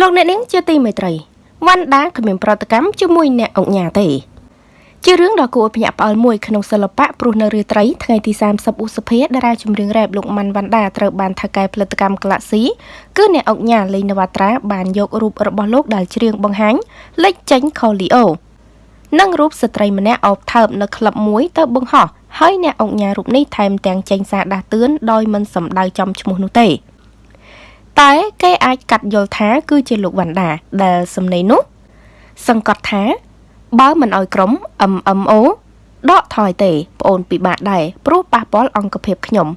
លោកអ្នកនាងជាទីមេត្រីវ៉ាន់ដាគ្មានប្រតិកម្មជាមួយអ្នកអង្គញាទេ ជារឿងដ៏គួរឲ្យភ្ញាក់ផ្អើលមួយក្នុងសិល្បៈព្រោះនៅរាត្រីថ្ងៃទី30ឧសភាតារាចម្រៀងរ៉េបលោកម៉ាន់វ៉ាន់ដាត្រូវបានថៅកែផលិតកម្ម Galaxy គឺអ្នកអង្គញាលេងនវត្រាបានយករូបរបស់លោកដែលច្រៀងបង្ហាញលេចចេញខូលីអូនិងរូបស្ត្រីម្នាក់អោបថើបនៅក្លឹបមួយទៅបង្ហោះហើយអ្នកអង្គញារូបនេះថែមទាំងចេញសារដាស់តឿនដោយមិនសម្ដៅចំឈ្មោះនោះទេ តែគេអាចកាត់យល់ថាគឺជាលោកវ៉ាន់ដាដែលសំណេរនោះ សង្កត់ថា បើមិនអោយក្រុម MMO ដកថយទេប្អូនពិបាកដែរព្រោះប៉ះពាល់អង្គភាពខ្ញុំ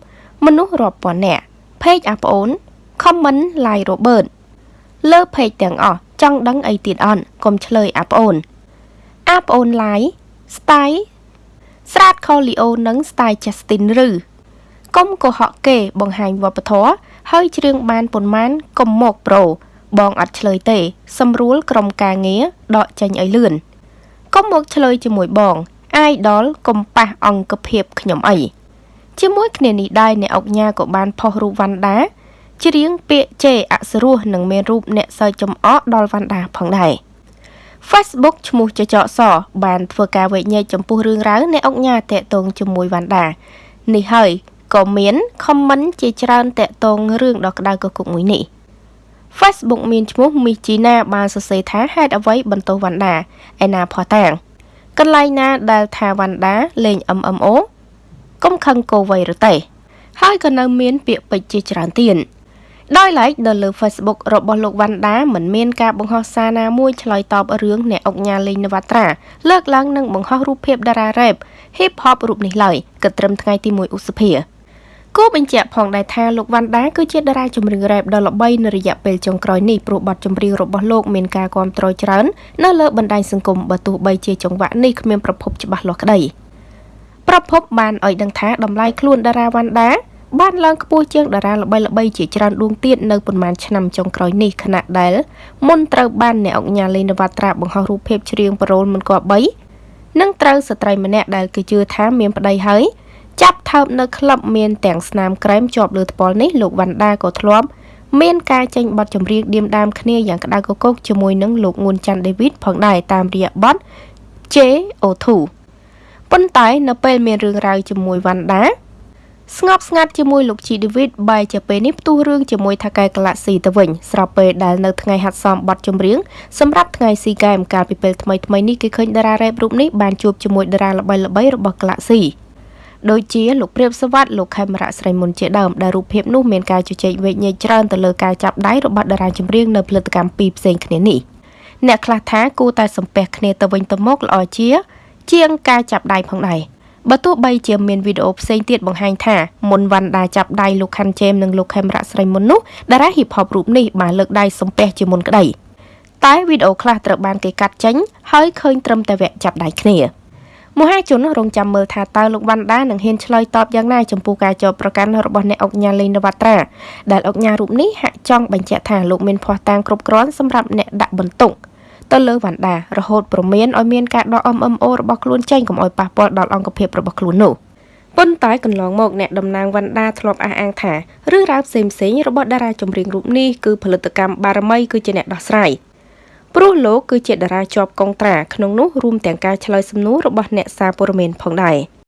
មនុស្សរាប់ពាន់នាក់เพจអាប្អូន comment like Robert លើเพจទាំងអស់ចង់ដឹងអីទៀតអន់កុំឆ្លើយអាប្អូនអាប្អូន like style ស្រាតខូលីអូនិង style Justin ឬកុំកុហកគេបង្ហាញវប្បធម៌ ហើយច្រៀងបានប៉ុន្មានកុំមកប្រូបងអត់ឆ្លើយទេ សម្រួលក្រុមការងារដកចេញឲ្យលឿនកុំមកឆ្លើយជាមួយបងអាយដលកុំប៉ះអង្គភាពខ្ញុំអីជាមួយគ្នានេះដែរអ្នកអុកញ៉ាក៏បានផុសរូបវណ្ណដាច្រៀងពាក្យជេរអសរោះនិងមានរូបអ្នកសើចចំអកដល់វណ្ណដាផងដែរ Facebook ឈ្មោះចចកសបានធ្វើការវែកញែកចំពោះរឿងរ៉ាវអ្នកអុកញ៉ាតាក់ទងជាមួយវណ្ណដានេះហើយ ក៏មាន comment ជាច្រើនតាក់ទងរឿងដ៏ក្តៅកគុកមួយនេះ Facebook មានឈ្មោះមីជីណាបានសរសេរថាហេតុអ្វីបន្ទោសវណ្ណដាឯណាផោះតាងកន្លែងណាដែលថាវណ្ណដាលេង MMO កុំខឹងគោវ័យឬទេហើយក៏នៅមានពាក្យពេចន៍ជាច្រើនទៀតដោយឡែកនៅលើ Facebook របស់លោកវណ្ណដាមិនមានការបង្ហោះសារណាមួយឆ្លើយតបរឿងអ្នកអុកញ៉ាលេងនវត្រាលើកឡើងនឹងបង្ហោះរូបភាពតារារ៉េប Hip Hop រូបនេះឡើយគិតត្រឹមថ្ងៃទី1ឧសភា គួរបញ្ជាក់ផងដែរថាលោកវ៉ាន់ដាគឺជាតារាចម្រៀងរ៉េបដ៏ល្បីនៅរយៈពេលចុងក្រោយនេះព្រោះបទចម្រៀងរបស់លោកមានការគាំទ្រច្រើននៅលើបណ្ដាញសង្គមបើទោះបីជាចង្វាក់នេះគ្មានប្រភពច្បាស់លាស់ក្តីប្រភពបានឲ្យដឹងថាតម្លៃខ្លួនតារាវ៉ាន់ដាបានឡើងខ្ពស់ជាងតារាល្បីៗជាច្រើនដួងទៀតនៅប៉ុន្មានឆ្នាំចុងក្រោយនេះខណៈដែលមុនត្រូវបានអ្នកអង្គញាលេងនវត្រាបង្ហោះរូបភាពច្រៀងប្រូលមិនគប្បីនិងត្រូវស្ត្រីម្នាក់ដែលគេជឿថាមានប្តីហើយ ចាប់ថើបនៅក្លឹបមានទាំងស្នាមក្រែមជាប់លើថ្ពាល់នេះលោកវណ្ណដាក៏ធ្លាប់មានការចេញបទចម្រៀងឌៀមដាមគ្នាយ៉ាងក្តៅកគុកជាមួយនឹងលោកងួនច័ន្ទដេវីតផងដែរតាមរយៈបទ JO2 ប៉ុន្តែនៅពេលមានរឿងរ៉ាវជាមួយវណ្ណដាស្ងប់ស្ងាត់ជាមួយលោកជីដេវីតបែរជាពេលនេះផ្ទុះរឿងជាមួយថាកែក្លាក់ស៊ីទៅវិញស្របពេលដែលនៅថ្ងៃហាត់សមបទចម្រៀងសម្រាប់ថ្ងៃស៊ីហ្គេមកាលពីពេលថ្មីថ្មីនេះគេឃើញតារារ៉េបរូបនេះបានជួបជាមួយតារាល្បីៗរបស់ក្លាក់ស៊ី ដូចជាលោកព្រាបសវັດលោកខេមរៈស្រីមុនជាដើមដែលរូបភាពនោះមានការជជែកវែកញែកច្រើនទៅលើការចាប់ដៃរបស់តារាចម្រៀងនៅផលិតកម្មពីរផ្សេងគ្នានេះអ្នកខ្លះថាគូតែសំពះគ្នាទៅវិញទៅមកល្អជា ជាងការចាប់ដៃផងដែរបើទោះបីជាមានវីដេអូផ្សេងទៀតបង្ហាញថាមុនវ៉ាន់ដាចាប់ដៃលោកខាន់ជេមនិងលោកខេមរៈស្រីមុននោះតារាហ៊ីបហបរូបនេះបានលើកដៃសំពះជាមុនក្តីតែវីដេអូខ្លះត្រូវបានគេកាត់ចេញហើយឃើញត្រឹមតែវគ្គចាប់ដៃគ្នា មហាជនរងចាំមើលថាតើលោកវណ្ណដានឹងហ៊ានឆ្លើយតបយ៉ាងណាចំពោះការចោទប្រកាន់របស់អ្នកអុកញ៉ាលេងនវត្រាដែលអុកញ៉ារូបនេះហាក់ចង់បញ្ជាក់ថាលោកមានភ័ស្តុតាងគ្រប់គ្រាន់សម្រាប់អ្នកដាក់បន្ទុកទៅលើវណ្ណដារហូតប្រមានឲ្យមានការដក MMO របស់ខ្លួនចេញកុំឲ្យប៉ះពាល់ដល់អង្គភាពរបស់ខ្លួននោះប៉ុន្តែកន្លងមកអ្នកតំណាងវណ្ណដាធ្លាប់អះអាងថារឿងរ៉ាវផ្សេងៗរបស់តារាចម្រៀងរូបនេះគឺផលិតកម្មបារមីគឺជាអ្នកដោះស្រាយ ព្រោះលោកគឺជាតារាជាប់កងត្រាក្នុងនោះរួមទាំងការឆ្លើយសំណួររបស់អ្នកសារព័ត៌មានផងដែរ។